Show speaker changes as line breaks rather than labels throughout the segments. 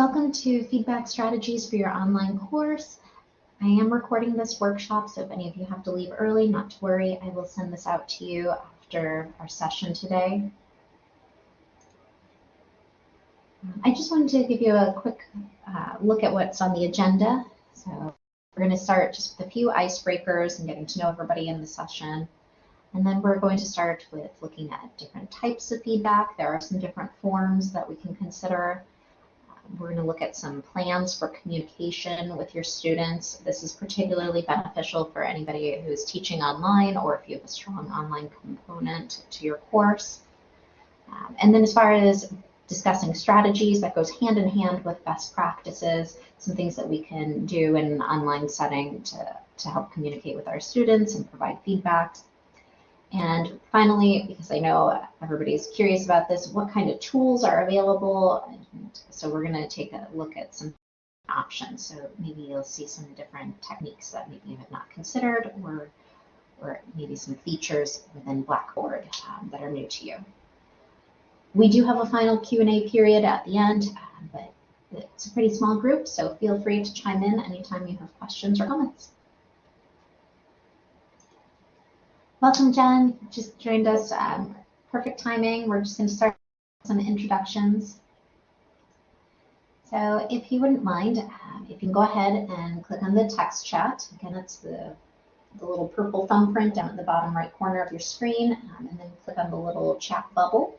Welcome to Feedback Strategies for your online course. I am recording this workshop, so if any of you have to leave early, not to worry, I will send this out to you after our session today. I just wanted to give you a quick uh, look at what's on the agenda. So we're going to start just with a few icebreakers and getting to know everybody in the session. And then we're going to start with looking at different types of feedback. There are some different forms that we can consider. We're going to look at some plans for communication with your students. This is particularly beneficial for anybody who's teaching online or if you have a strong online component to your course. Um, and then as far as discussing strategies, that goes hand in hand with best practices, some things that we can do in an online setting to, to help communicate with our students and provide feedback. And finally, because I know everybody's curious about this, what kind of tools are available? And so we're going to take a look at some options. So maybe you'll see some different techniques that maybe you have not considered or, or maybe some features within Blackboard um, that are new to you. We do have a final Q&A period at the end, uh, but it's a pretty small group, so feel free to chime in anytime you have questions or comments. Welcome, Jen. Just joined us. Um, perfect timing. We're just going to start some introductions. So if you wouldn't mind, um, if you can go ahead and click on the text chat. Again, it's the, the little purple thumbprint down at the bottom right corner of your screen, um, and then click on the little chat bubble.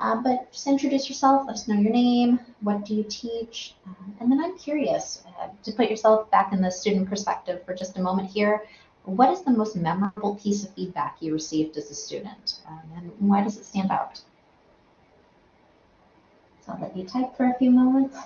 Uh, but just introduce yourself, let us know your name, what do you teach, um, and then I'm curious uh, to put yourself back in the student perspective for just a moment here. What is the most memorable piece of feedback you received as a student, um, and why does it stand out? So I'll let you type for a few moments.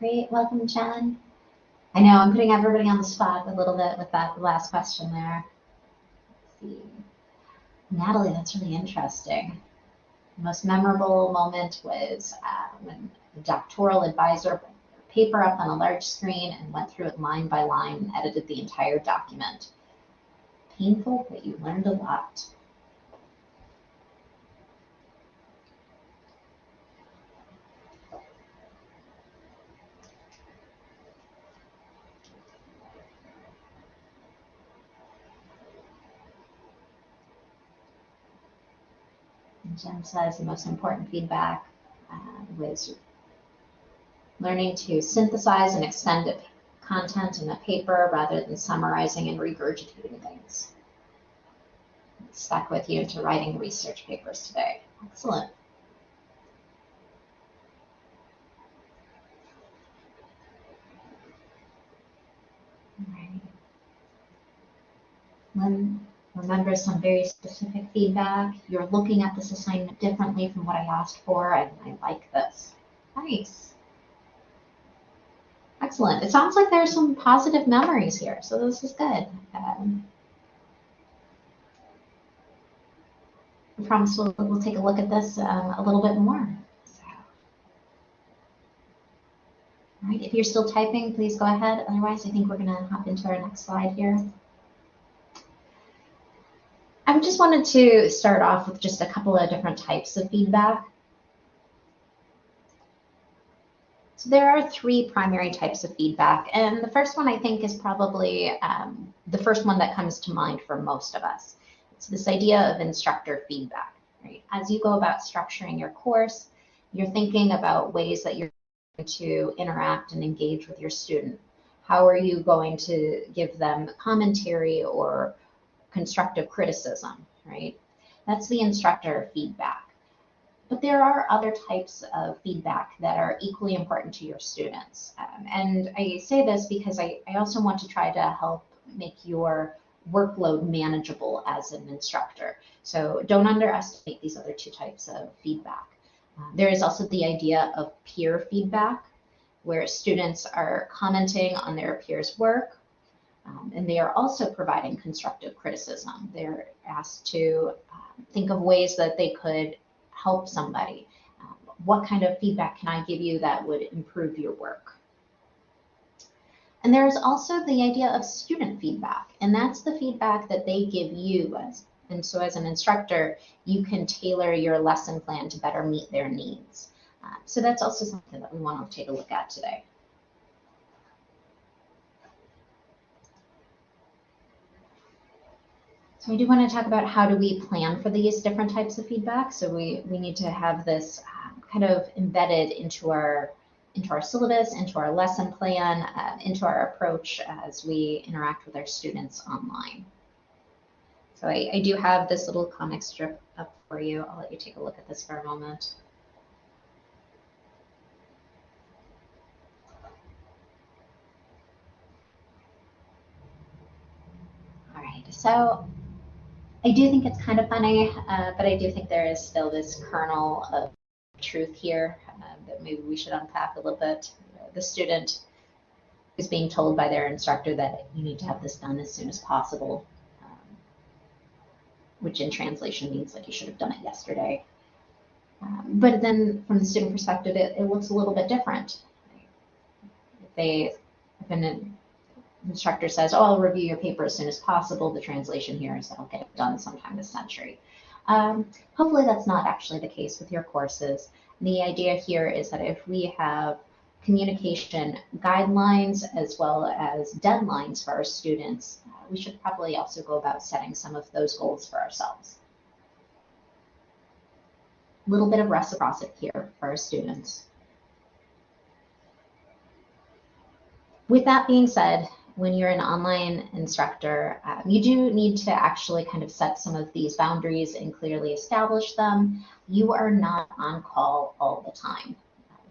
Great, welcome, Jen. I know I'm putting everybody on the spot a little bit with that last question there. Let's see. Natalie, that's really interesting. The most memorable moment was uh, when the doctoral advisor put paper up on a large screen and went through it line by line and edited the entire document. Painful, but you learned a lot. Jen says the most important feedback uh, was learning to synthesize and extend content in a paper rather than summarizing and regurgitating things. stuck with you into writing research papers today. Excellent. All right. Remember some very specific feedback. You're looking at this assignment differently from what I asked for, and I like this. Nice. Excellent. It sounds like there are some positive memories here, so this is good. Um, I promise we'll, we'll take a look at this um, a little bit more. So. All right, if you're still typing, please go ahead. Otherwise, I think we're going to hop into our next slide here. I just wanted to start off with just a couple of different types of feedback. So there are three primary types of feedback, and the first one I think is probably um, the first one that comes to mind for most of us. It's this idea of instructor feedback. Right? As you go about structuring your course, you're thinking about ways that you're going to interact and engage with your student. How are you going to give them commentary or constructive criticism, right? That's the instructor feedback. But there are other types of feedback that are equally important to your students. Um, and I say this because I, I also want to try to help make your workload manageable as an instructor. So don't underestimate these other two types of feedback. Uh, there is also the idea of peer feedback, where students are commenting on their peers' work, um, and they are also providing constructive criticism. They're asked to uh, think of ways that they could help somebody. Um, what kind of feedback can I give you that would improve your work? And there's also the idea of student feedback, and that's the feedback that they give you. As, and so as an instructor, you can tailor your lesson plan to better meet their needs. Uh, so that's also something that we want to take a look at today. So we do want to talk about how do we plan for these different types of feedback. So we, we need to have this um, kind of embedded into our into our syllabus, into our lesson plan, uh, into our approach as we interact with our students online. So I, I do have this little comic strip up for you. I'll let you take a look at this for a moment. All right, so I do think it's kind of funny, uh, but I do think there is still this kernel of truth here uh, that maybe we should unpack a little bit. The student is being told by their instructor that you need to have this done as soon as possible, um, which in translation means like you should have done it yesterday. Um, but then from the student perspective, it, it looks a little bit different. If they, if an instructor says, oh, I'll review your paper as soon as possible. The translation here is that I'll get done sometime this century. Um, hopefully that's not actually the case with your courses. The idea here is that if we have communication guidelines as well as deadlines for our students, uh, we should probably also go about setting some of those goals for ourselves. A little bit of reciprocity here for our students. With that being said, when you're an online instructor, um, you do need to actually kind of set some of these boundaries and clearly establish them. You are not on call all the time.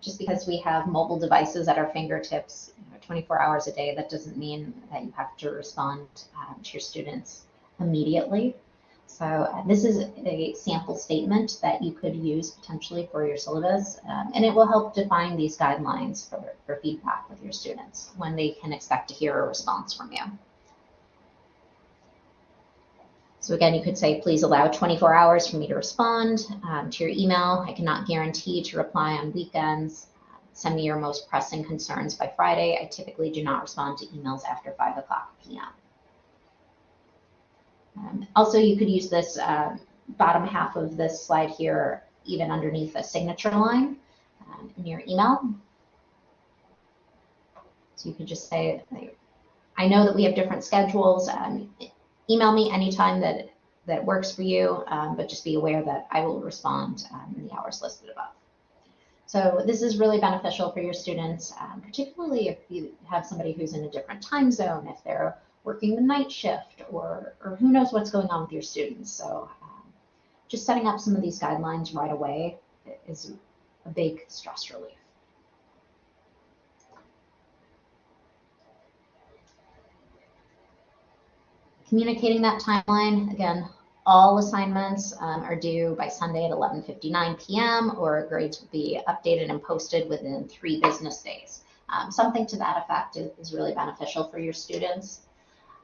Just because we have mobile devices at our fingertips you know, 24 hours a day, that doesn't mean that you have to respond um, to your students immediately. So uh, this is a sample statement that you could use potentially for your syllabus, um, and it will help define these guidelines for, for feedback with your students when they can expect to hear a response from you. So again, you could say, please allow 24 hours for me to respond um, to your email. I cannot guarantee to reply on weekends. Send me your most pressing concerns by Friday. I typically do not respond to emails after 5 o'clock p.m. Um, also, you could use this uh, bottom half of this slide here, even underneath the signature line um, in your email. So you could just say, I know that we have different schedules. Um, email me anytime that, that works for you, um, but just be aware that I will respond um, in the hours listed above. So this is really beneficial for your students, um, particularly if you have somebody who's in a different time zone, if they're working the night shift or, or who knows what's going on with your students. So um, just setting up some of these guidelines right away is a big stress relief. Communicating that timeline, again, all assignments um, are due by Sunday at 11.59 p.m. or grades will be updated and posted within three business days. Um, something to that effect is, is really beneficial for your students.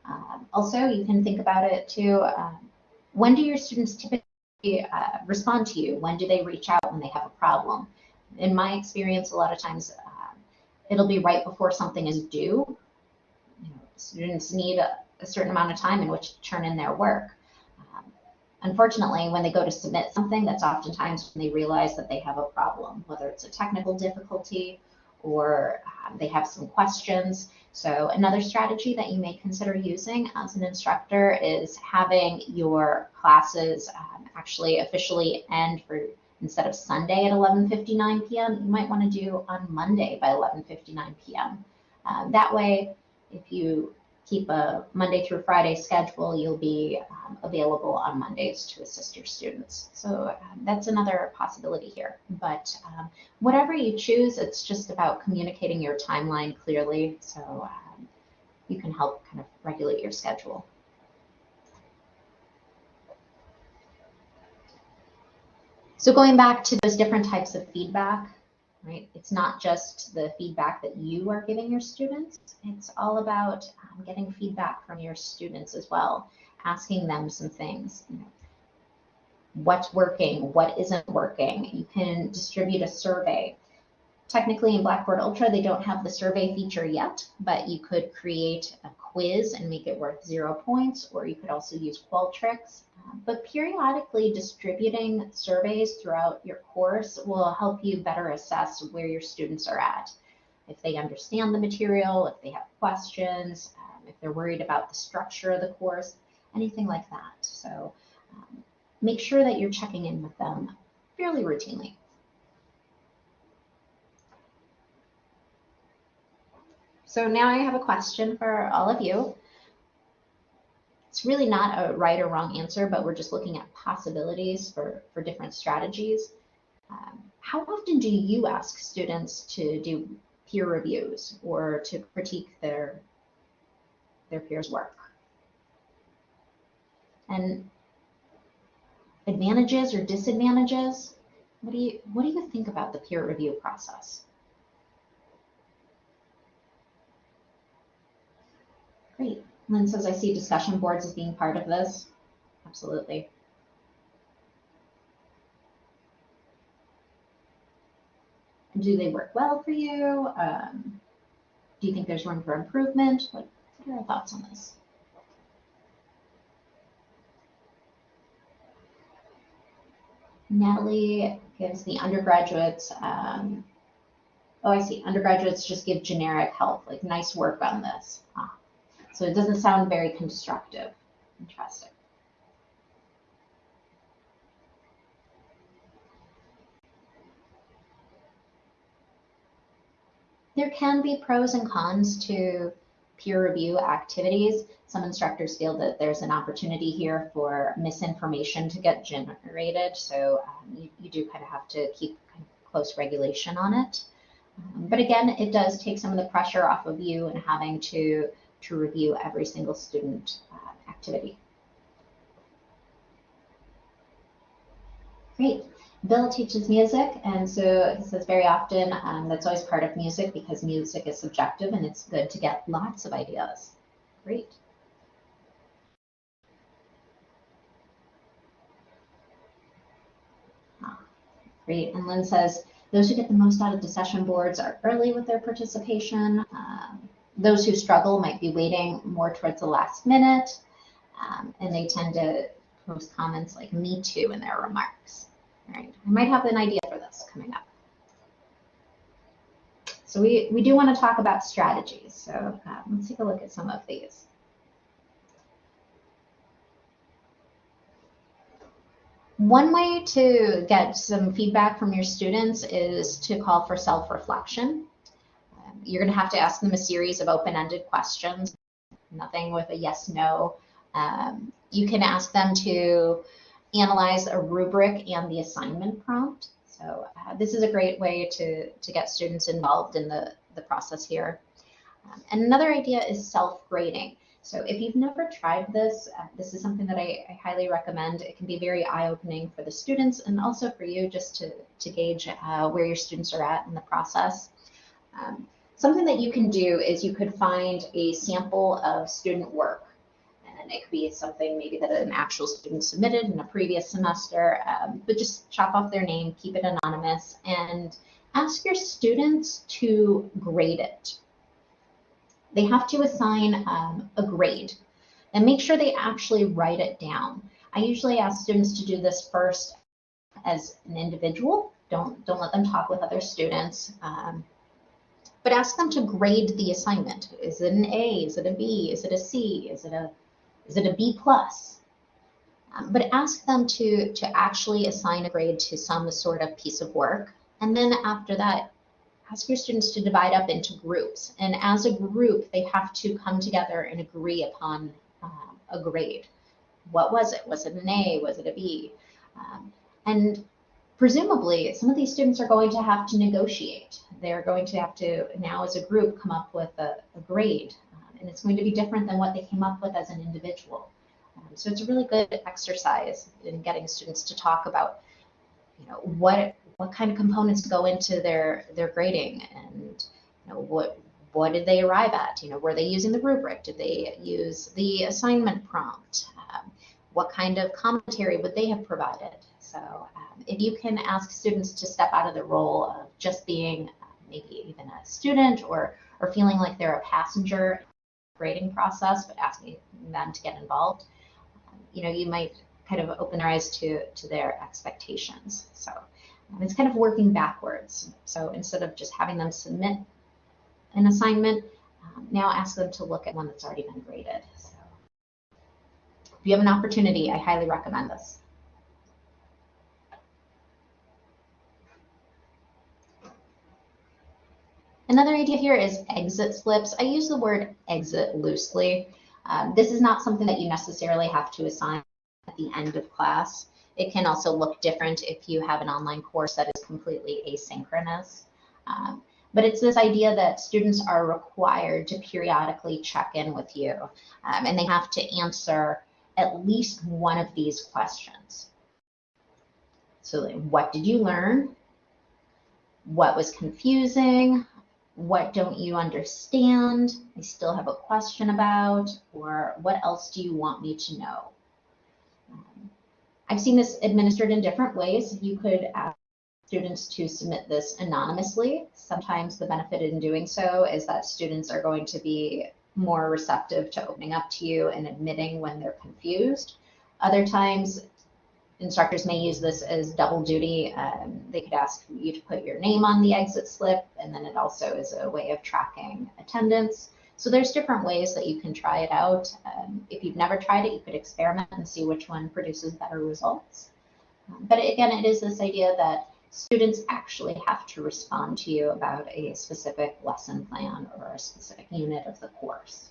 Um, also, you can think about it too. Um, when do your students typically uh, respond to you? When do they reach out when they have a problem? In my experience, a lot of times uh, it'll be right before something is due. You know, students need a, a, certain amount of time in which to turn in their work. Um, unfortunately, when they go to submit something, that's oftentimes when they realize that they have a problem, whether it's a technical difficulty or um, they have some questions. So another strategy that you may consider using as an instructor is having your classes um, actually officially end for instead of Sunday at 11.59 p.m., you might want to do on Monday by 11.59 p.m. Um, that way, if you keep a Monday through Friday schedule, you'll be um, available on Mondays to assist your students. So um, that's another possibility here. But um, whatever you choose, it's just about communicating your timeline clearly so um, you can help kind of regulate your schedule. So going back to those different types of feedback, right? It's not just the feedback that you are giving your students. It's all about um, getting feedback from your students as well, asking them some things. You know, what's working, what isn't working. You can distribute a survey. Technically in Blackboard Ultra, they don't have the survey feature yet, but you could create a quiz and make it worth zero points, or you could also use Qualtrics but periodically distributing surveys throughout your course will help you better assess where your students are at. If they understand the material, if they have questions, um, if they're worried about the structure of the course, anything like that. So um, make sure that you're checking in with them fairly routinely. So now I have a question for all of you. It's really not a right or wrong answer, but we're just looking at possibilities for, for different strategies. Um, how often do you ask students to do peer reviews or to critique their, their peers' work? And advantages or disadvantages? What do you, what do you think about the peer review process? Great. Lynn says, I see discussion boards as being part of this. Absolutely. Do they work well for you? Um, do you think there's room for improvement? What, what are your thoughts on this? Natalie gives the undergraduates, um, oh, I see, undergraduates just give generic help, like nice work on this. Ah, so it doesn't sound very constructive. Interesting. There can be pros and cons to peer review activities. Some instructors feel that there's an opportunity here for misinformation to get generated. So um, you, you, do kind of have to keep close regulation on it. Um, but again, it does take some of the pressure off of you and having to to review every single student uh, activity. Great. Bill teaches music, and so he says very often um, that's always part of music because music is subjective and it's good to get lots of ideas. Great. Ah, great. And Lynn says, those who get the most out of the session boards are early with their participation. Those who struggle might be waiting more towards the last minute, um, and they tend to post comments like me too in their remarks. All right, I might have an idea for this coming up. So we, we do want to talk about strategies. So um, let's take a look at some of these. One way to get some feedback from your students is to call for self-reflection you're going to have to ask them a series of open-ended questions, nothing with a yes, no. Um, you can ask them to analyze a rubric and the assignment prompt. So uh, this is a great way to, to get students involved in the, the process here. Um, and another idea is self-grading. So if you've never tried this, uh, this is something that I, I, highly recommend. It can be very eye-opening for the students and also for you just to, to gauge uh, where your students are at in the process. Um, Something that you can do is you could find a sample of student work. And it could be something maybe that an actual student submitted in a previous semester, um, but just chop off their name, keep it anonymous, and ask your students to grade it. They have to assign um, a grade and make sure they actually write it down. I usually ask students to do this first as an individual. Don't, don't let them talk with other students. Um, but ask them to grade the assignment. Is it an A? Is it a B? Is it a C? Is it a is it a B plus? Um, but ask them to to actually assign a grade to some sort of piece of work, and then after that, ask your students to divide up into groups. And as a group, they have to come together and agree upon um, a grade. What was it? Was it an A? Was it a B? Um, and presumably, some of these students are going to have to negotiate. They're going to have to, now as a group, come up with a, a grade. Um, and it's going to be different than what they came up with as an individual. Um, so it's a really good exercise in getting students to talk about, you know, what what kind of components go into their their grading and you know what what did they arrive at you know were they using the rubric did they use the assignment prompt um, what kind of commentary would they have provided so if you can ask students to step out of the role of just being uh, maybe even a student or or feeling like they're a passenger grading process but asking them to get involved um, you know you might kind of open their eyes to to their expectations so it's kind of working backwards. So instead of just having them submit an assignment, um, now ask them to look at one that's already been graded. So if you have an opportunity, I highly recommend this. Another idea here is exit slips. I use the word exit loosely. Um, this is not something that you necessarily have to assign at the end of class. It can also look different if you have an online course that is completely asynchronous. Um, but it's this idea that students are required to periodically check in with you um, and they have to answer at least one of these questions. So what did you learn? What was confusing? What don't you understand? I still have a question about, or what else do you want me to know? Um, I've seen this administered in different ways. You could ask students to submit this anonymously. Sometimes the benefit in doing so is that students are going to be more receptive to opening up to you and admitting when they're confused. Other times, instructors may use this as double duty. Um, they could ask you to put your name on the exit slip, and then it also is a way of tracking attendance. So there's different ways that you can try it out. Um, if you've never tried it, you could experiment and see which one produces better results. Um, but again, it is this idea that students actually have to respond to you about a specific lesson plan or a specific unit of the course.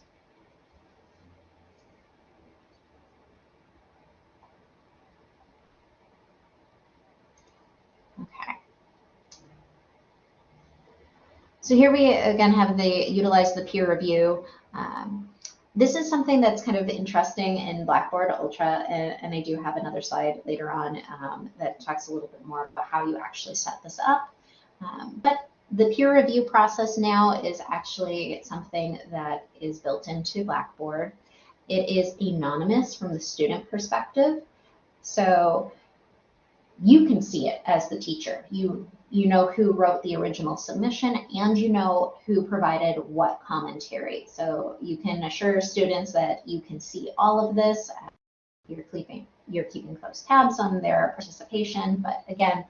So here we again have the utilize the peer review. Um, this is something that's kind of interesting in Blackboard Ultra, and, and I do have another slide later on um, that talks a little bit more about how you actually set this up. Um, but the peer review process now is actually something that is built into Blackboard. It is anonymous from the student perspective. So you can see it as the teacher. You you know who wrote the original submission and you know who provided what commentary. So you can assure students that you can see all of this. You're keeping, you're keeping close tabs on their participation, but again,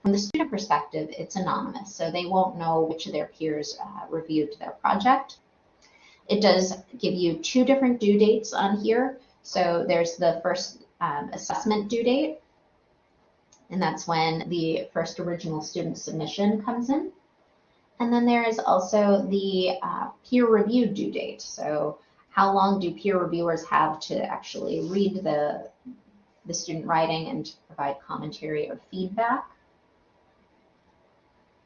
from the student perspective, it's anonymous, so they won't know which of their peers uh, reviewed their project. It does give you two different due dates on here. So there's the first um, assessment due date, and that's when the first original student submission comes in. And then there is also the uh, peer review due date. So how long do peer reviewers have to actually read the, the student writing and provide commentary or feedback?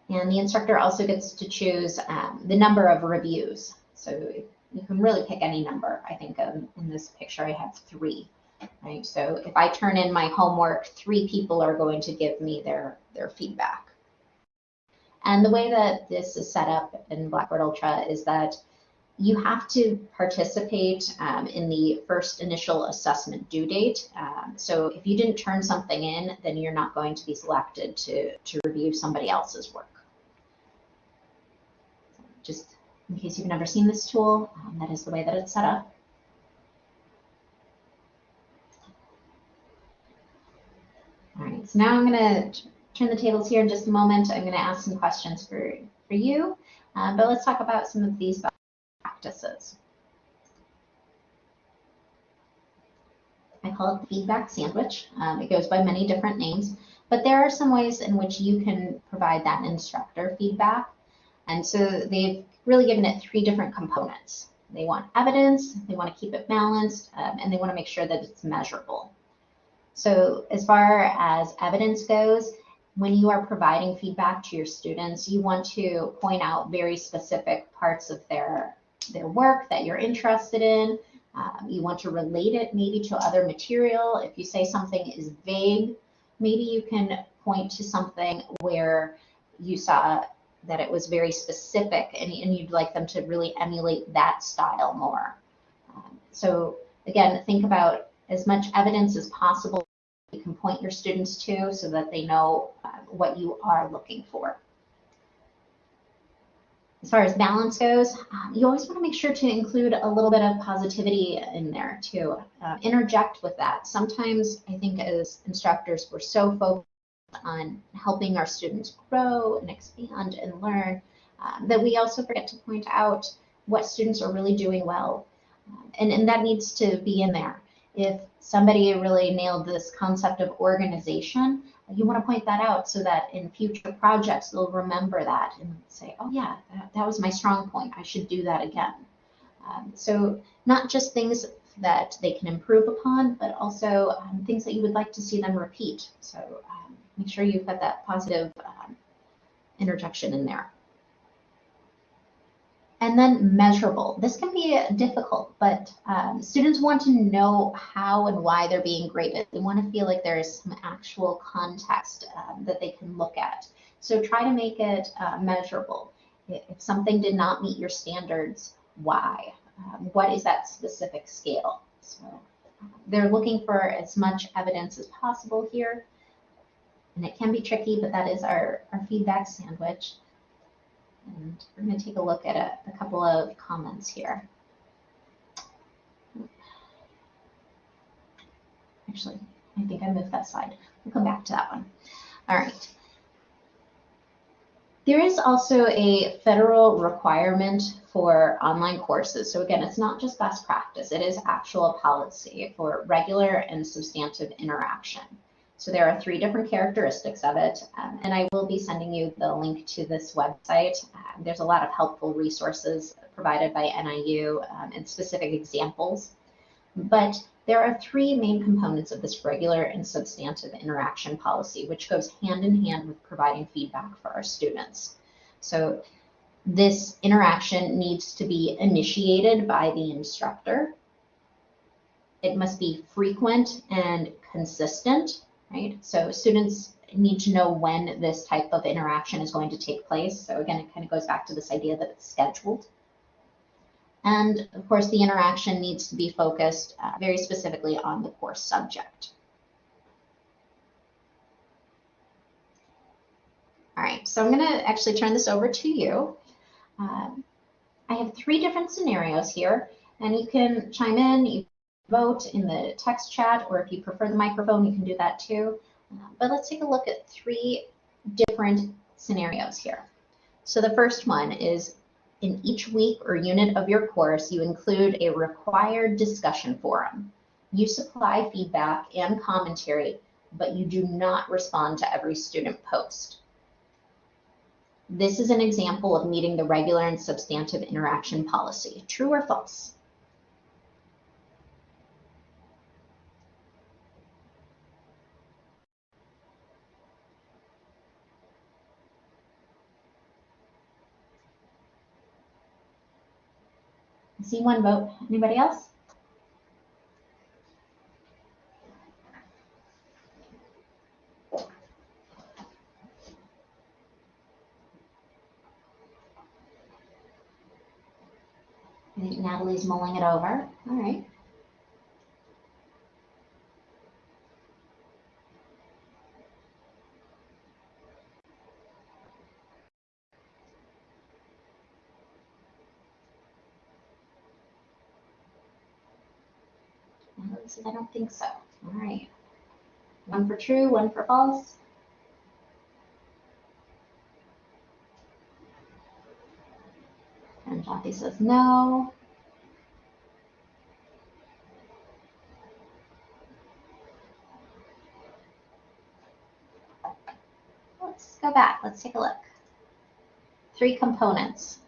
And the instructor also gets to choose um, the number of reviews. So you can really pick any number. I think um, in this picture I have three right? So if I turn in my homework, three people are going to give me their, their feedback. And the way that this is set up in Blackboard Ultra is that you have to participate um, in the first initial assessment due date. Um, so if you didn't turn something in, then you're not going to be selected to, to review somebody else's work. Just in case you've never seen this tool, um, that is the way that it's set up. So now I'm going to turn the tables here in just a moment. I'm going to ask some questions for, for you, uh, but let's talk about some of these practices. I call it the feedback sandwich. Um, it goes by many different names, but there are some ways in which you can provide that instructor feedback. And so they've really given it three different components. They want evidence, they want to keep it balanced, um, and they want to make sure that it's measurable. So as far as evidence goes, when you are providing feedback to your students, you want to point out very specific parts of their, their work that you're interested in. Um, you want to relate it maybe to other material. If you say something is vague, maybe you can point to something where you saw that it was very specific and, and you'd like them to really emulate that style more. Um, so again, think about as much evidence as possible you can point your students to so that they know uh, what you are looking for. As far as balance goes, um, you always want to make sure to include a little bit of positivity in there too. Uh, interject with that. Sometimes I think as instructors, we're so focused on helping our students grow and expand and learn um, that we also forget to point out what students are really doing well. Um, and, and that needs to be in there. If somebody really nailed this concept of organization, you want to point that out so that in future projects they'll remember that and say, oh yeah, that, that was my strong point. I should do that again. Um, so not just things that they can improve upon, but also um, things that you would like to see them repeat. So um, make sure you've got that positive um, interjection in there. And then measurable. This can be difficult, but um, students want to know how and why they're being graded. They want to feel like there is some actual context um, that they can look at. So try to make it uh, measurable. If something did not meet your standards, why? Um, what is that specific scale? So they're looking for as much evidence as possible here. And it can be tricky, but that is our, our feedback sandwich. And we're going to take a look at a, a couple of comments here. Actually, I think I moved that slide. We'll come back to that one. All right. There is also a federal requirement for online courses. So again, it's not just best practice, it is actual policy for regular and substantive interaction. So there are three different characteristics of it, um, and I will be sending you the link to this website. Uh, there's a lot of helpful resources provided by NIU um, and specific examples. But there are three main components of this regular and substantive interaction policy, which goes hand in hand with providing feedback for our students. So this interaction needs to be initiated by the instructor. It must be frequent and consistent right? So students need to know when this type of interaction is going to take place. So again, it kind of goes back to this idea that it's scheduled. And of course, the interaction needs to be focused uh, very specifically on the course subject. All right, so I'm going to actually turn this over to you. Um, I have three different scenarios here, and you can chime in. You vote in the text chat, or if you prefer the microphone, you can do that too. Uh, but let's take a look at three different scenarios here. So the first one is in each week or unit of your course, you include a required discussion forum. You supply feedback and commentary, but you do not respond to every student post. This is an example of meeting the regular and substantive interaction policy. True or false? See one vote. Anybody else? I think Natalie's mulling it over. All right. I don't think so. All right. One for true, one for false. And Jackie says no. Let's go back. Let's take a look. Three components.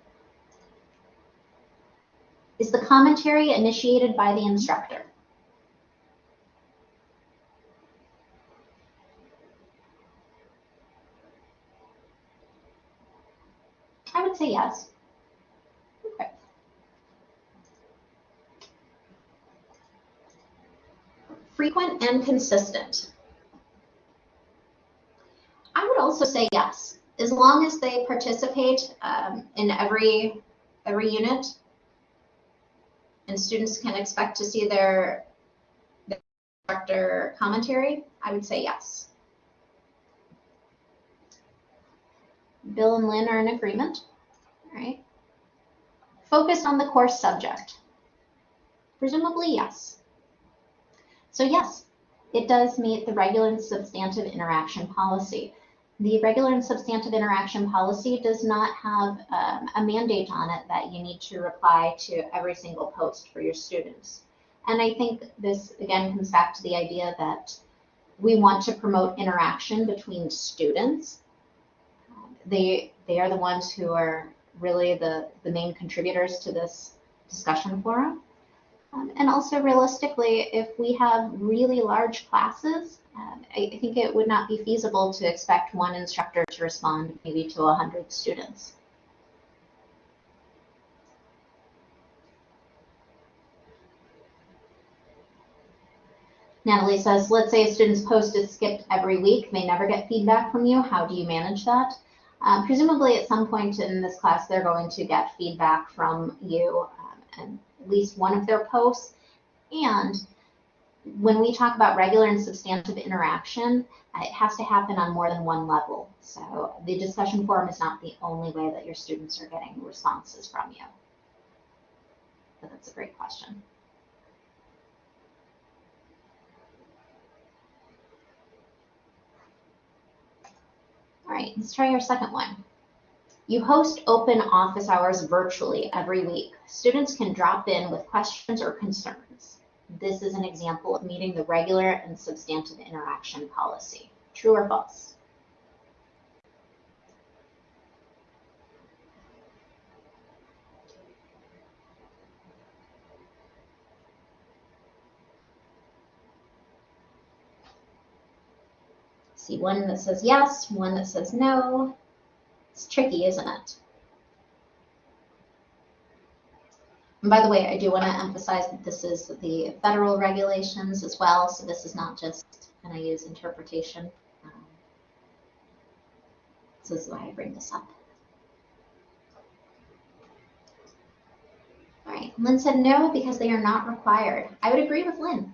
Is the commentary initiated by the instructor? I would say yes. Okay. Frequent and consistent. I would also say yes, as long as they participate um, in every every unit, and students can expect to see their, their instructor commentary. I would say yes. Bill and Lynn are in agreement. All right. Focus on the course subject. Presumably, yes. So yes, it does meet the regular and substantive interaction policy. The regular and substantive interaction policy does not have um, a mandate on it that you need to reply to every single post for your students. And I think this again comes back to the idea that we want to promote interaction between students. They, they are the ones who are really the, the main contributors to this discussion forum. Um, and also realistically, if we have really large classes, I, I think it would not be feasible to expect one instructor to respond maybe to 100 students. Natalie says, let's say a student's post is skipped every week. They never get feedback from you. How do you manage that? Um, presumably at some point in this class, they're going to get feedback from you um, and at least one of their posts. And when we talk about regular and substantive interaction, uh, it has to happen on more than one level. So the discussion forum is not the only way that your students are getting responses from you. But that's a great question. All right, let's try our second one. You host open office hours virtually every week. Students can drop in with questions or concerns. This is an example of meeting the regular and substantive interaction policy. True or false? See one that says yes, one that says no. It's tricky, isn't it? And by the way, I do want to emphasize that this is the federal regulations as well, so this is not just NIU's interpretation. Um, so this is why I bring this up. All right, Lynn said no because they are not required. I would agree with Lynn.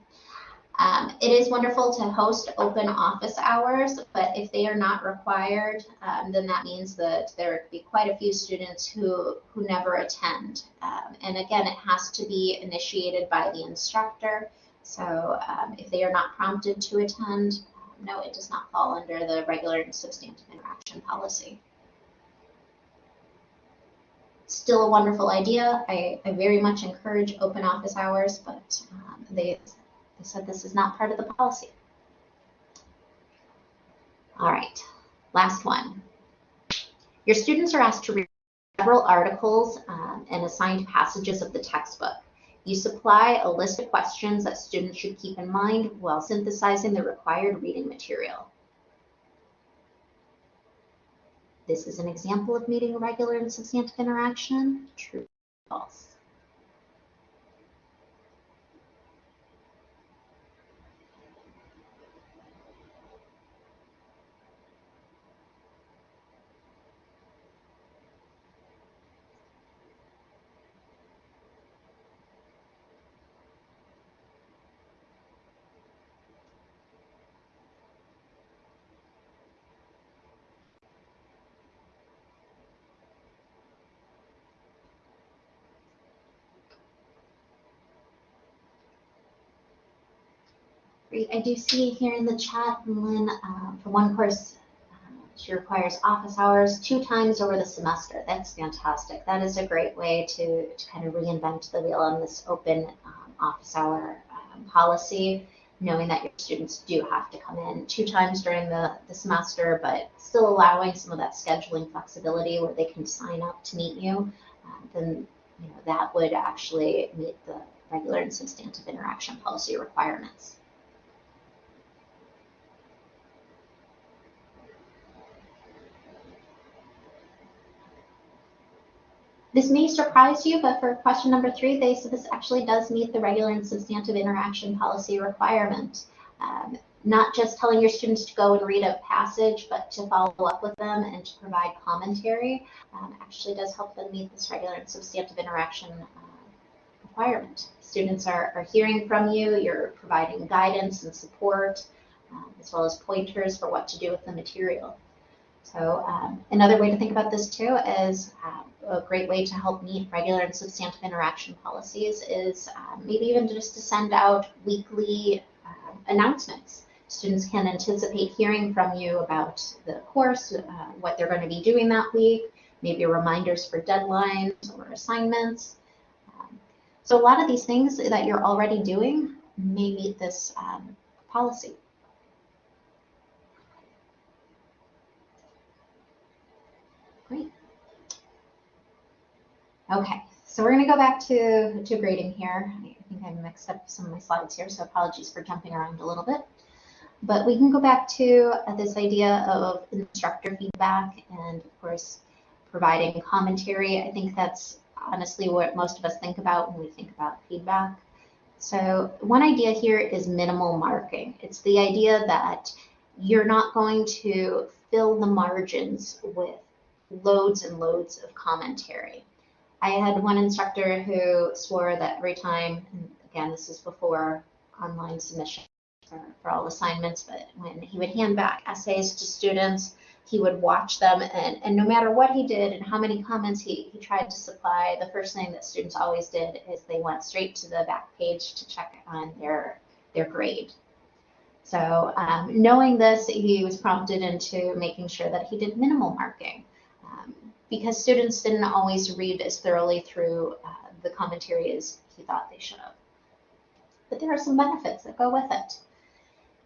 Um, it is wonderful to host open office hours, but if they are not required, um, then that means that there could be quite a few students who, who never attend. Um, and again, it has to be initiated by the instructor. So um, if they are not prompted to attend, um, no, it does not fall under the regular and substantive interaction policy. Still a wonderful idea. I, I very much encourage open office hours, but um, they they said this is not part of the policy. All right, last one. Your students are asked to read several articles um, and assigned passages of the textbook. You supply a list of questions that students should keep in mind while synthesizing the required reading material. This is an example of meeting a regular and substantive interaction. True, false. Great. I do see here in the chat, Lynn, uh, for one course, uh, she requires office hours two times over the semester. That's fantastic. That is a great way to, to kind of reinvent the wheel on this open um, office hour um, policy. knowing that your students do have to come in two times during the, the semester, but still allowing some of that scheduling flexibility where they can sign up to meet you, uh, then you know, that would actually meet the regular and substantive interaction policy requirements. This may surprise you, but for question number three, they said this actually does meet the regular and substantive interaction policy requirement. Um, not just telling your students to go and read a passage, but to follow up with them and to provide commentary um, actually does help them meet this regular and substantive interaction uh, requirement. Students are, are hearing from you, you're providing guidance and support, um, as well as pointers for what to do with the material. So um, another way to think about this too is um, a great way to help meet regular and substantive interaction policies is um, maybe even just to send out weekly uh, announcements. Students can anticipate hearing from you about the course, uh, what they're going to be doing that week, maybe reminders for deadlines or assignments. Um, so a lot of these things that you're already doing may meet this um, policy. Great. Okay, so we're going to go back to, to grading here. I think I mixed up some of my slides here, so apologies for jumping around a little bit. But we can go back to uh, this idea of instructor feedback and, of course, providing commentary. I think that's honestly what most of us think about when we think about feedback. So one idea here is minimal marking. It's the idea that you're not going to fill the margins with loads and loads of commentary. I had one instructor who swore that every time, and again, this is before online submission for, for all assignments, but when he would hand back essays to students, he would watch them and, and no matter what he did and how many comments he, he tried to supply, the first thing that students always did is they went straight to the back page to check on their, their grade. So um, knowing this, he was prompted into making sure that he did minimal marking because students didn't always read as thoroughly through uh, the commentary as he thought they should have. But there are some benefits that go with it.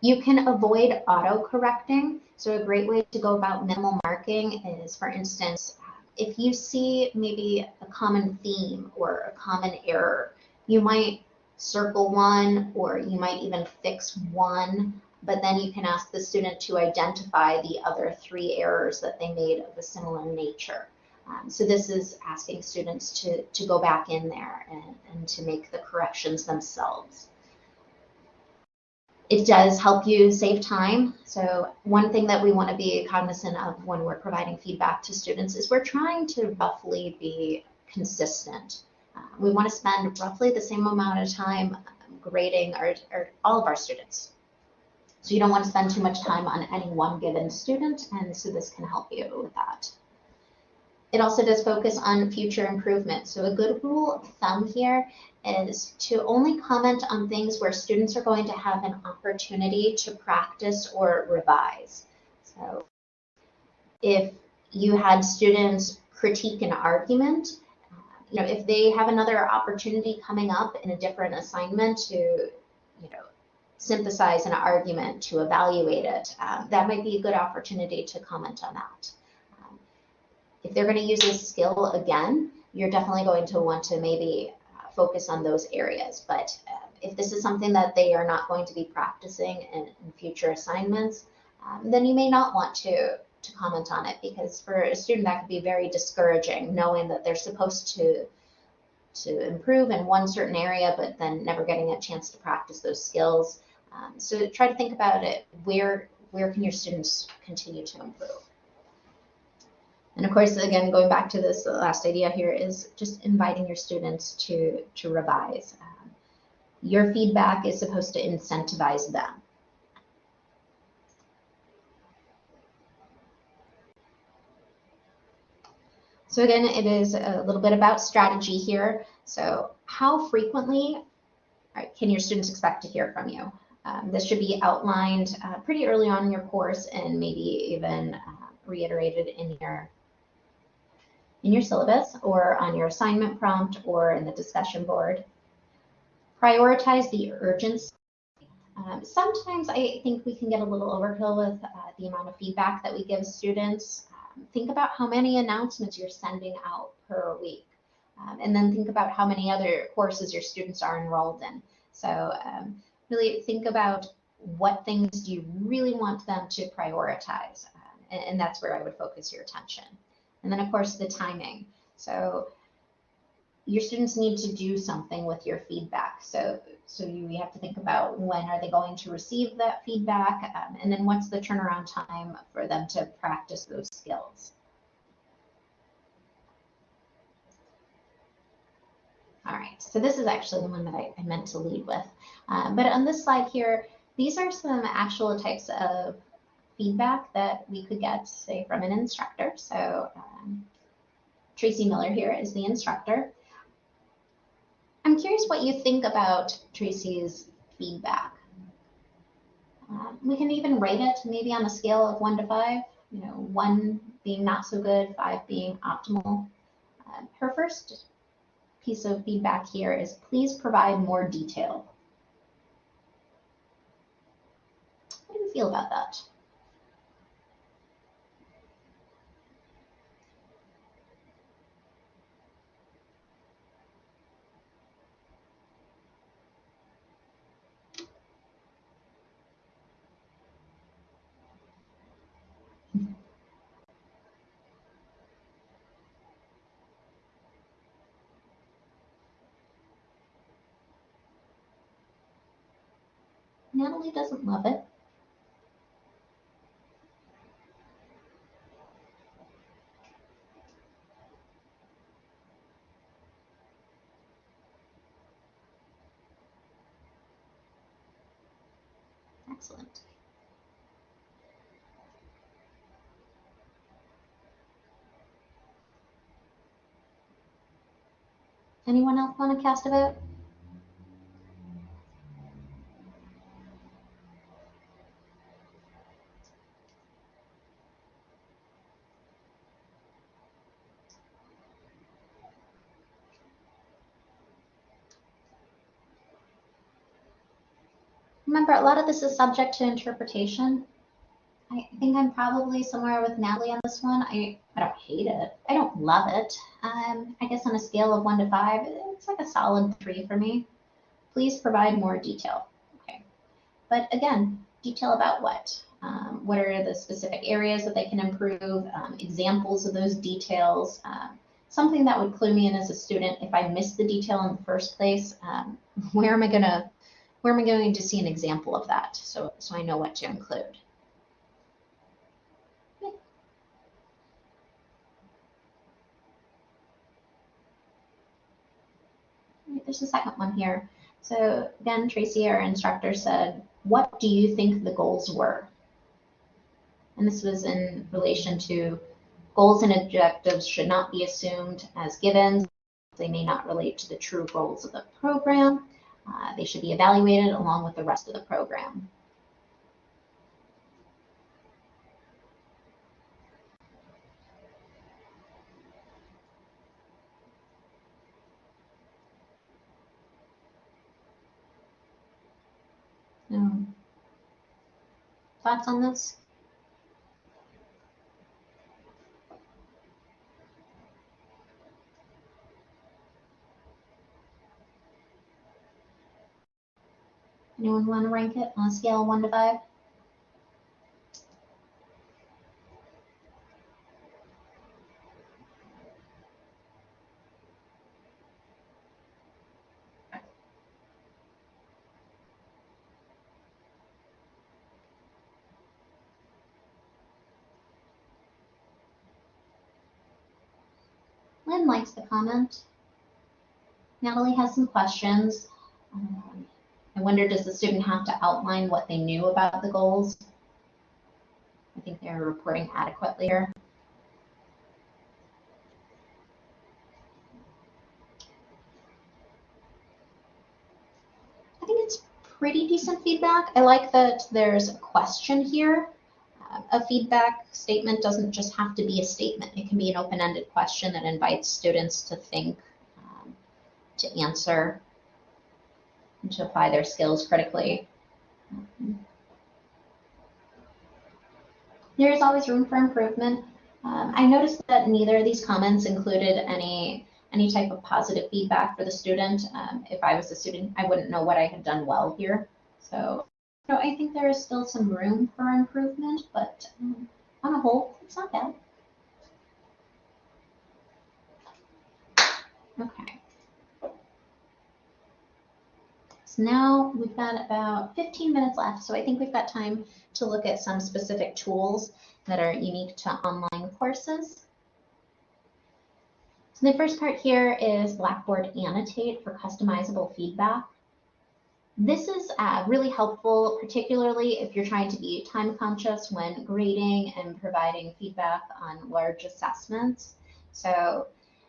You can avoid auto-correcting. So a great way to go about minimal marking is, for instance, if you see maybe a common theme or a common error, you might circle one or you might even fix one, but then you can ask the student to identify the other three errors that they made of a similar nature. Um, so this is asking students to, to go back in there and, and to make the corrections themselves. It does help you save time. So one thing that we want to be cognizant of when we're providing feedback to students is we're trying to roughly be consistent. Uh, we want to spend roughly the same amount of time grading our, our, all of our students. So you don't want to spend too much time on any one given student, and so this can help you with that. It also does focus on future improvement. So a good rule of thumb here is to only comment on things where students are going to have an opportunity to practice or revise. So if you had students critique an argument, you know, if they have another opportunity coming up in a different assignment to, synthesize an argument, to evaluate it, um, that might be a good opportunity to comment on that. If they're going to use this skill again, you're definitely going to want to maybe uh, focus on those areas. But uh, if this is something that they are not going to be practicing in, in future assignments, um, then you may not want to, to comment on it because for a student that could be very discouraging knowing that they're supposed to to improve in one certain area, but then never getting a chance to practice those skills. Um, so try to think about it. Where where can your students continue to improve? And of course, again, going back to this last idea here is just inviting your students to, to revise. Um, your feedback is supposed to incentivize them. So again, it is a little bit about strategy here. So how frequently can your students expect to hear from you? Um, this should be outlined uh, pretty early on in your course and maybe even uh, reiterated in your in your syllabus or on your assignment prompt or in the discussion board. Prioritize the urgency. Um, sometimes I think we can get a little overkill with uh, the amount of feedback that we give students. Um, think about how many announcements you're sending out per week. Um, and then think about how many other courses your students are enrolled in. So um, really think about what things do you really want them to prioritize. Um, and, and that's where I would focus your attention. And then of course the timing. So your students need to do something with your feedback. So, so you have to think about when are they going to receive that feedback, um, and then what's the turnaround time for them to practice those skills. All right, so this is actually the one that I, I meant to lead with. Um, but on this slide here, these are some actual types of feedback that we could get, say, from an instructor. So um, Tracy Miller here is the instructor. I'm curious what you think about Tracy's feedback. Um, we can even rate it maybe on a scale of one to five, you know, one being not so good, five being optimal. Uh, her first piece of feedback here is please provide more detail. How do you feel about that? Doesn't love it. Excellent. Anyone else want to cast a vote? Remember, a lot of this is subject to interpretation. I think I'm probably somewhere with Natalie on this one. I, I don't hate it. I don't love it. Um, I guess on a scale of one to five, it's like a solid three for me. Please provide more detail. Okay. But again, detail about what? Um, what are the specific areas that they can improve? Um, examples of those details. Um, something that would clue me in as a student if I missed the detail in the first place. Um, where am I going to where am I going to see an example of that so, so I know what to include? There's a second one here. So again, Tracy, our instructor, said, what do you think the goals were? And this was in relation to goals and objectives should not be assumed as givens. They may not relate to the true goals of the program. Uh, they should be evaluated along with the rest of the program. Um, thoughts on this? Anyone want to rank it on a scale of one to five? Lynn likes the comment. Natalie has some questions. Um, I wonder, does the student have to outline what they knew about the goals? I think they're reporting adequately here. I think it's pretty decent feedback. I like that there's a question here. Uh, a feedback statement doesn't just have to be a statement. It can be an open-ended question that invites students to think, um, to answer, to apply their skills critically. There is always room for improvement. Um, I noticed that neither of these comments included any any type of positive feedback for the student. Um, if I was a student, I wouldn't know what I had done well here. So, so I think there is still some room for improvement, but um, on a whole, it's not bad. Okay. So now we've got about 15 minutes left, so I think we've got time to look at some specific tools that are unique to online courses. So the first part here is Blackboard Annotate for customizable feedback. This is uh, really helpful, particularly if you're trying to be time conscious when grading and providing feedback on large assessments. So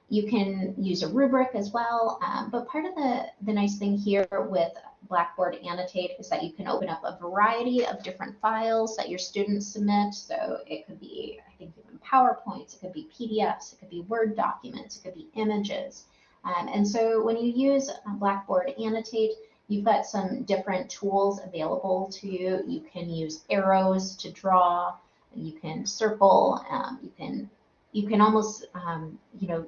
you can use a rubric as well, um, but part of the, the nice thing here with Blackboard Annotate is that you can open up a variety of different files that your students submit. So it could be, I think, even PowerPoints, it could be PDFs, it could be Word documents, it could be images. Um, and so when you use Blackboard Annotate, you've got some different tools available to you. You can use arrows to draw, you can circle, um, you can you can almost um, you know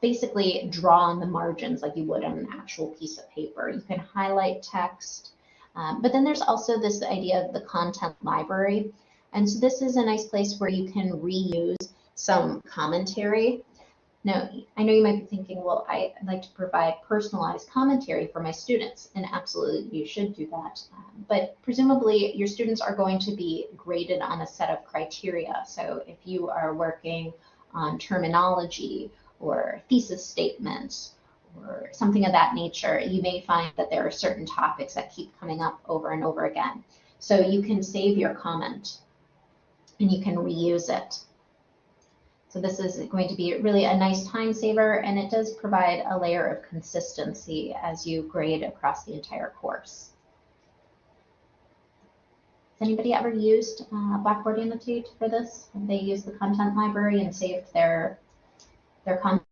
basically draw on the margins like you would on an actual piece of paper. You can highlight text, um, but then there's also this idea of the content library. And so this is a nice place where you can reuse some commentary. Now, I know you might be thinking, well, I'd like to provide personalized commentary for my students, and absolutely you should do that. Um, but presumably your students are going to be graded on a set of criteria. So if you are working on terminology or thesis statements or something of that nature, you may find that there are certain topics that keep coming up over and over again. So you can save your comment and you can reuse it. So this is going to be really a nice time saver and it does provide a layer of consistency as you grade across the entire course. Has anybody ever used uh, Blackboard Annotate for this? Have they used the content library and saved their their comments.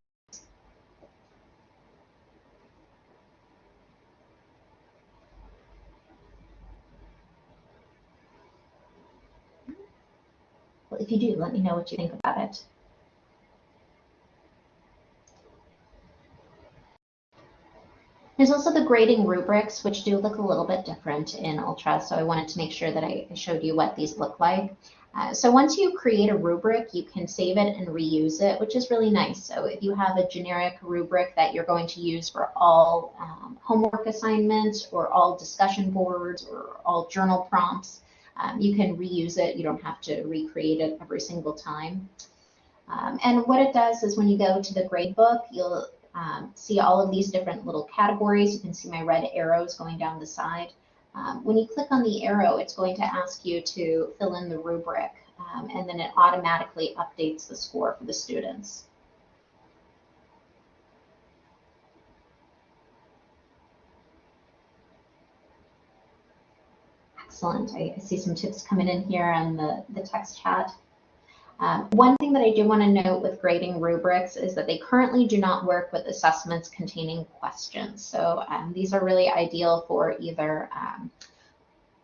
Well, if you do, let me know what you think about it. There's also the grading rubrics, which do look a little bit different in Ultra, so I wanted to make sure that I showed you what these look like. Uh, so once you create a rubric, you can save it and reuse it, which is really nice. So if you have a generic rubric that you're going to use for all um, homework assignments or all discussion boards or all journal prompts, um, you can reuse it. You don't have to recreate it every single time. Um, and what it does is when you go to the gradebook, you'll um, see all of these different little categories. You can see my red arrows going down the side. Um, when you click on the arrow, it's going to ask you to fill in the rubric, um, and then it automatically updates the score for the students. Excellent. I, I see some tips coming in here on the, the text chat. Um, one thing that I do want to note with grading rubrics is that they currently do not work with assessments containing questions. So um, these are really ideal for either um,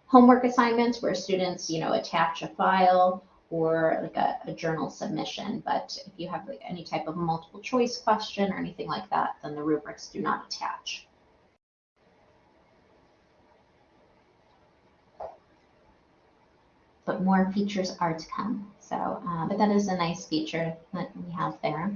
homework assignments where students, you know, attach a file or like a, a, journal submission. But if you have like any type of multiple choice question or anything like that, then the rubrics do not attach. But more features are to come. So, uh, but that is a nice feature that we have there.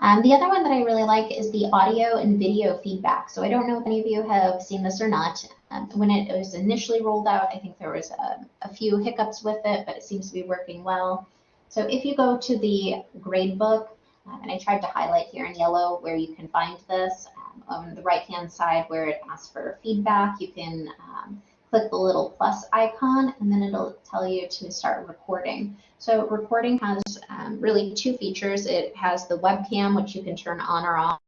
Um, the other one that I really like is the audio and video feedback. So I don't know if any of you have seen this or not. Um, when it was initially rolled out, I think there was a, a, few hiccups with it, but it seems to be working well. So if you go to the gradebook, um, and I tried to highlight here in yellow where you can find this, um, on the right-hand side where it asks for feedback, you can um, click the little plus icon and then it'll tell you to start recording. So recording has um, really two features. It has the webcam, which you can turn on or off,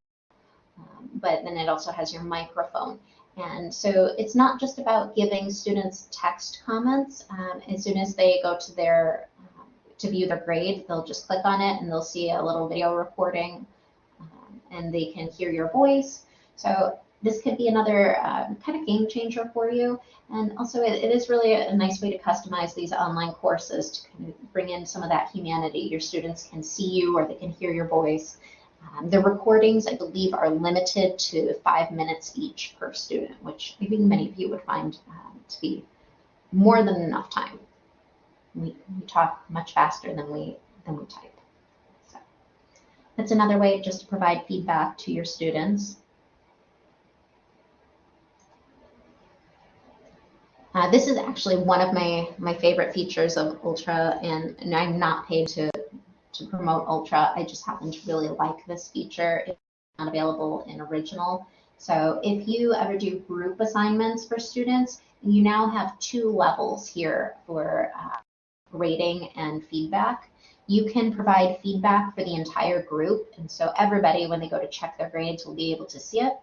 um, but then it also has your microphone. And so it's not just about giving students text comments. Um, as soon as they go to their um, to view their grade, they'll just click on it and they'll see a little video recording um, and they can hear your voice. So this could be another uh, kind of game changer for you. And also it, it is really a, nice way to customize these online courses to kind of bring in some of that humanity. Your students can see you or they can hear your voice. Um, the recordings, I believe, are limited to five minutes each per student, which I think many of you would find um, to be more than enough time. We, we talk much faster than we, than we type. So that's another way just to provide feedback to your students. Uh, this is actually one of my, my favorite features of Ultra, and, and, I'm not paid to, to promote Ultra. I just happen to really like this feature. It's not available in original. So if you ever do group assignments for students, you now have two levels here for uh, rating and feedback. You can provide feedback for the entire group, and so everybody, when they go to check their grades, will be able to see it.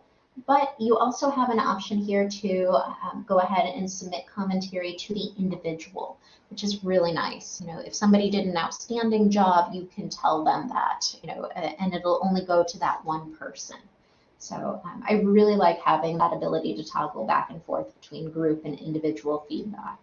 But you also have an option here to um, go ahead and submit commentary to the individual, which is really nice. You know, if somebody did an outstanding job, you can tell them that, you know, and it'll only go to that one person. So um, I really like having that ability to toggle back and forth between group and individual feedback.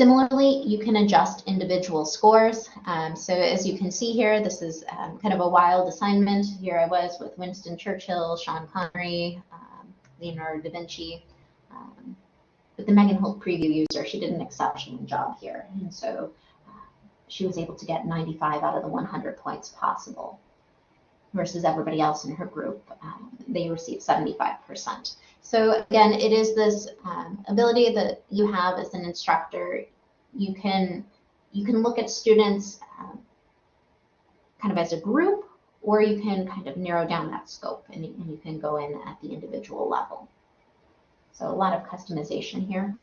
Similarly, you can adjust individual scores. Um, so as you can see here, this is um, kind of a wild assignment. Here I was with Winston Churchill, Sean Connery, um, Leonardo da Vinci. Um, but the Megan Holt preview user, she did an exceptional job here. And so uh, she was able to get 95 out of the 100 points possible versus everybody else in her group. Um, they received 75%. So again, it is this um, ability that you have as an instructor. You can you can look at students um, kind of as a group, or you can kind of narrow down that scope and, and you can go in at the individual level. So a lot of customization here.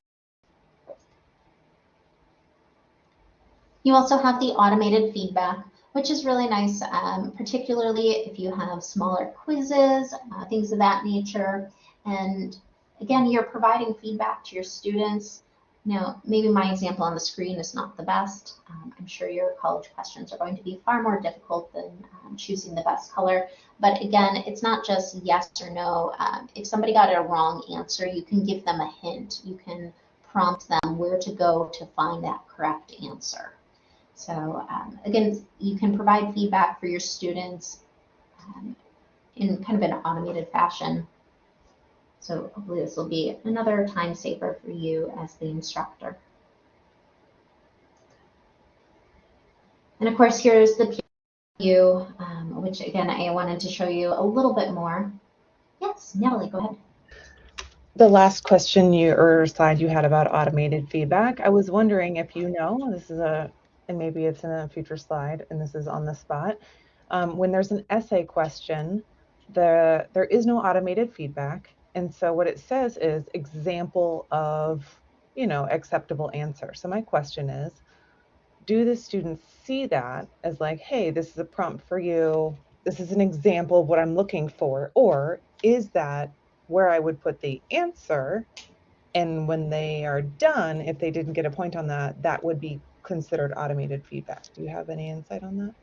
You also have the automated feedback, which is really nice, um, particularly if you have smaller quizzes, uh, things of that nature. And again, you're providing feedback to your students. Now, maybe my example on the screen is not the best. Um, I'm sure your college questions are going to be far more difficult than um, choosing the best color. But again, it's not just yes or no. Um, if somebody got a wrong answer, you can give them a hint. You can prompt them where to go to find that correct answer. So um, again, you can provide feedback for your students um, in kind of an automated fashion. So hopefully this will be another time saver for you as the instructor. And of course, here's the review, um, which again, I wanted to show you a little bit more. Yes, Natalie, go ahead.
The last question you or slide you had about automated feedback, I was wondering if you know, this is a, and maybe it's in a future slide, and this is on the spot. Um, when there's an essay question, the there is no automated feedback. And so what it says is example of, you know, acceptable answer. So my question is, do the students see that as like, hey, this is a prompt for you. This is an example of what I'm looking for. Or is that where I would put the answer? And when they are done, if they didn't get a point on that, that would be considered automated feedback. Do you have any insight on that?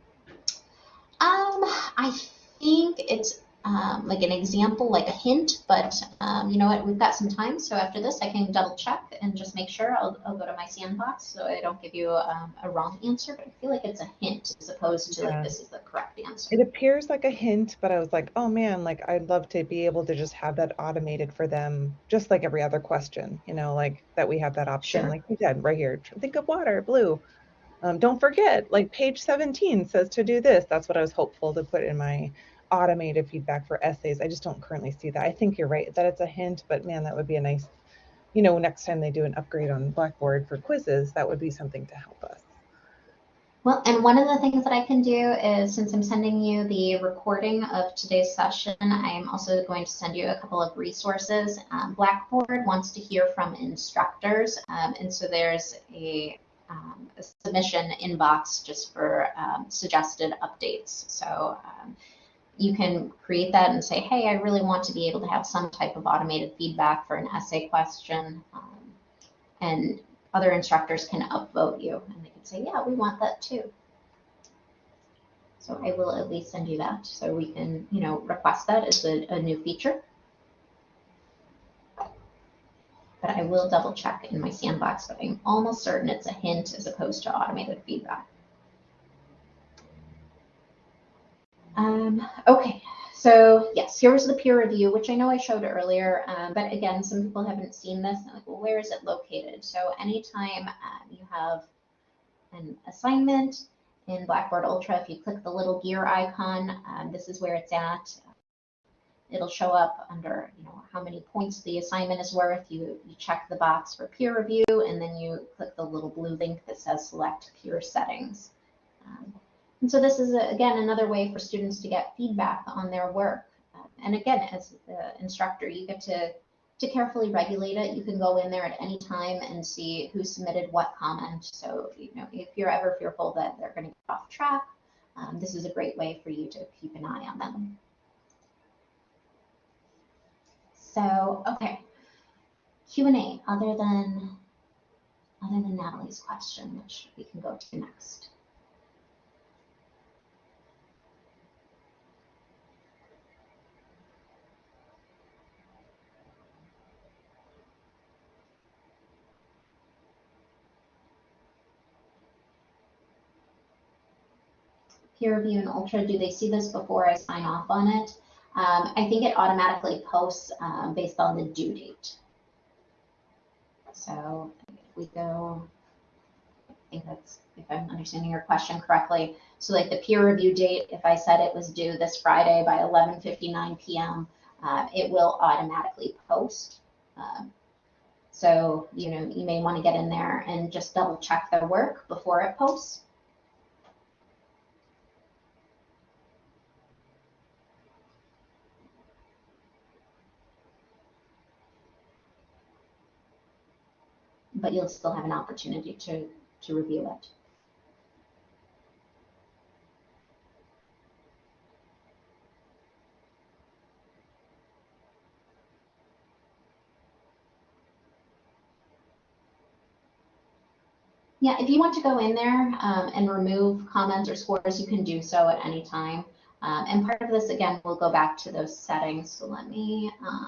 Um, I think it's um, like an example, like a hint, but um, you know what, we've got some time, so after this I can double check and just make sure. I'll, I'll go to my sandbox so I don't give you um, a wrong answer, but I feel like it's a hint as opposed to yeah. like this is the correct answer.
It appears like a hint, but I was like, oh man, like I'd love to be able to just have that automated for them, just like every other question, you know, like that we have that option, sure. like you said right here, think of water, blue. Um, don't forget, like page 17 says to do this. That's what I was hopeful to put in my automated feedback for essays. I just don't currently see that. I think you're right that it's a hint, but man, that would be a nice, you know, next time they do an upgrade on Blackboard for quizzes, that would be something to help us.
Well, and one of the things that I can do is since I'm sending you the recording of today's session, I am also going to send you a couple of resources. Um, Blackboard wants to hear from instructors, um, and so there's a, um, a, submission inbox just for um, suggested updates. So um, you can create that and say, hey, I really want to be able to have some type of automated feedback for an essay question. Um, and other instructors can upvote you and they can say, yeah, we want that too. So I will at least send you that so we can, you know, request that as a, a new feature. But I will double check in my sandbox, but I'm almost certain it's a hint as opposed to automated feedback. Um, okay, so yes, here was the peer review, which I know I showed earlier, um, but again, some people haven't seen this. They're like, well, where is it located? So anytime um, you have an assignment in Blackboard Ultra, if you click the little gear icon, um, this is where it's at. It'll show up under, you know, how many points the assignment is worth. You, you check the box for peer review, and then you click the little blue link that says select peer settings. Um, and so this is, again, another way for students to get feedback on their work. Um, and again, as the instructor, you get to, to carefully regulate it. You can go in there at any time and see who submitted what comment. So, you know, if you're ever fearful that they're going to get off track, um, this is a great way for you to keep an eye on them. So, okay, Q&A other than, other than Natalie's question, which we can go to next. Peer review and ultra, do they see this before I sign off on it? Um, I think it automatically posts um, based on the due date. So if we go, I think that's, if I'm understanding your question correctly. So like the peer review date, if I said it was due this Friday by 11.59 p.m., uh, it will automatically post. Um, so, you know, you may want to get in there and just double check their work before it posts. But you'll still have an opportunity to, to review it. Yeah, if you want to go in there um, and remove comments or scores, you can do so at any time. Um, and part of this, again, will go back to those settings. So let me, um,